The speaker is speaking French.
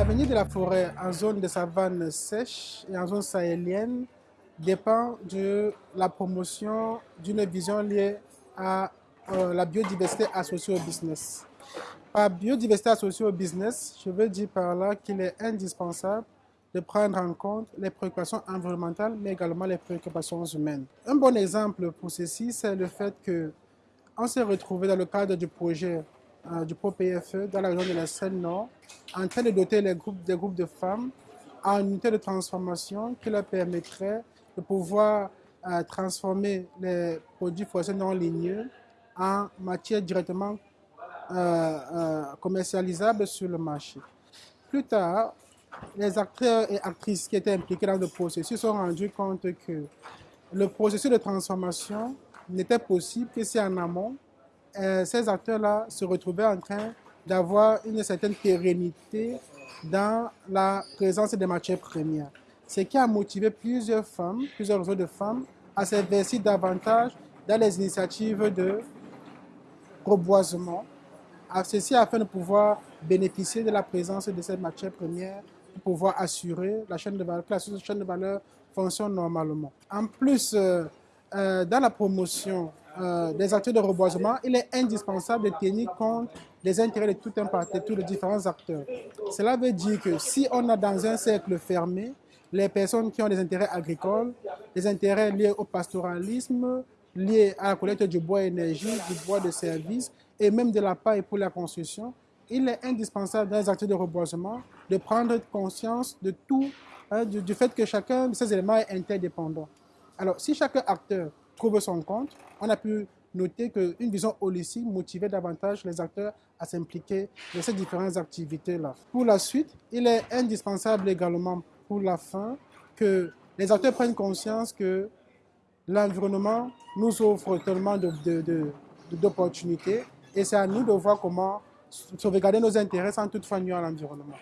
L'avenir de la forêt en zone de savane sèche et en zone sahélienne dépend de la promotion d'une vision liée à euh, la biodiversité associée au business. Par biodiversité associée au business, je veux dire par là qu'il est indispensable de prendre en compte les préoccupations environnementales, mais également les préoccupations humaines. Un bon exemple pour ceci, c'est le fait que on s'est retrouvé dans le cadre du projet euh, du ProPFE dans la région de la Seine-Nord en train de doter les groupes, des groupes de femmes en unité de transformation qui leur permettrait de pouvoir euh, transformer les produits forestiers non ligneux en matière directement euh, commercialisable sur le marché. Plus tard, les acteurs et actrices qui étaient impliqués dans le processus se sont rendus compte que le processus de transformation n'était possible que si en amont, euh, ces acteurs-là se retrouvaient en train d'avoir une certaine pérennité dans la présence des matières premières. Ce qui a motivé plusieurs femmes, plusieurs réseaux de femmes, à s'investir davantage dans les initiatives de reboisement, ceci afin de pouvoir bénéficier de la présence de ces matières premières pour pouvoir assurer la chaîne de valeur, que la chaîne de valeur fonctionne normalement. En plus, euh, euh, dans la promotion euh, des acteurs de reboisement, il est indispensable de tenir compte des intérêts de tout un parti, de tous les différents acteurs. Cela veut dire que si on a dans un cercle fermé les personnes qui ont des intérêts agricoles, des intérêts liés au pastoralisme, liés à la collecte du bois énergie, du bois de service et même de la paille pour la construction, il est indispensable dans les acteurs de reboisement de prendre conscience de tout, hein, du, du fait que chacun de ces éléments est interdépendant. Alors, si chaque acteur son compte, on a pu noter qu'une vision holistique motivait davantage les acteurs à s'impliquer dans ces différentes activités-là. Pour la suite, il est indispensable également pour la fin que les acteurs prennent conscience que l'environnement nous offre tellement d'opportunités de, de, et c'est à nous de voir comment sauvegarder nos intérêts sans toutefois nuire à l'environnement.